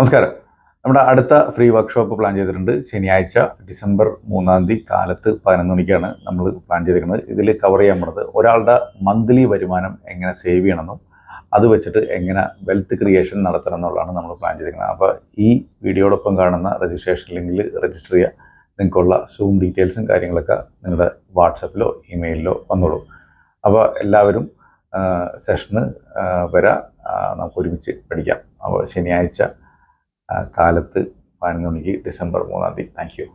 നമസ്കാരം. നമ്മുടെ അടുത്ത ഫ്രീ വർക്ക്ഷോപ്പ് പ്ലാൻ ചെയ്തിട്ടുണ്ട്. ശനിയാഴ്ച ഡിസംബർ മൂന്നാം തീയതി കാലത്ത് പതിനൊന്ന് മണിക്കാണ് നമ്മൾ പ്ലാൻ ചെയ്തിരിക്കുന്നത്. ഇതിൽ കവർ ചെയ്യാൻ പോണത് ഒരാളുടെ മന്ത്ലി വരുമാനം എങ്ങനെ സേവ് ചെയ്യണമെന്നും അത് വെച്ചിട്ട് എങ്ങനെ വെൽത്ത് ക്രിയേഷൻ നടത്തണം എന്നുള്ളതാണ് നമ്മൾ പ്ലാൻ ചെയ്തിരിക്കുന്നത്. അപ്പോൾ ഈ വീഡിയോടൊപ്പം കാണുന്ന രജിസ്ട്രേഷൻ ലിങ്കിൽ രജിസ്റ്റർ ചെയ്യുക. നിങ്ങൾക്കുള്ള സൂം ഡീറ്റെയിൽസും കാര്യങ്ങളൊക്കെ നിങ്ങളുടെ വാട്സപ്പിലോ ഇമെയിലിലോ വന്നോളൂ. അപ്പോൾ എല്ലാവരും സെഷന് വരാം. നമുക്ക് ഒരുമിച്ച് പഠിക്കാം. അപ്പോൾ ശനിയാഴ്ച കാലത്ത് പതിനൊന്ന് മണിക്ക് ഡിസംബർ മൂന്നാം തീയതി. Thank you